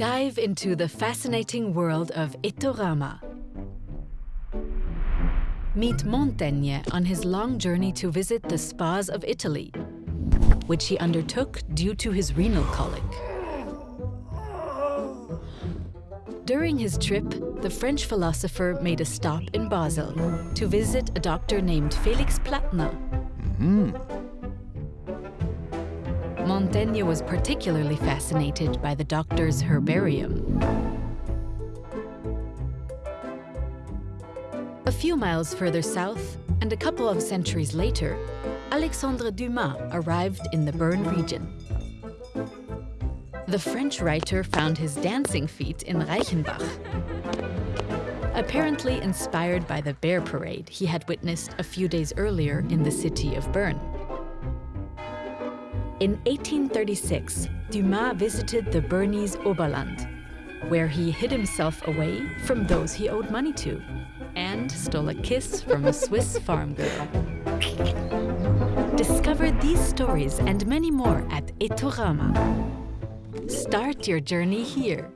Dive into the fascinating world of ETHorama. Meet Montaigne on his long journey to visit the spas of Italy, which he undertook due to his renal colic. During his trip, the French philosopher made a stop in Basel to visit a doctor named Felix Platter. Mm-hmm. Montaigne was particularly fascinated by the doctor's herbarium. A few miles further south, and a couple of centuries later, Alexandre Dumas arrived in the Bern region. The French writer found his dancing feet in Reichenbach, apparently inspired by the bear parade he had witnessed a few days earlier in the city of Bern. In 1836, Dumas visited the Bernese Oberland, where he hid himself away from those he owed money to and stole a kiss from a Swiss farm girl. Discover these stories and many more at ETHorama. Start your journey here.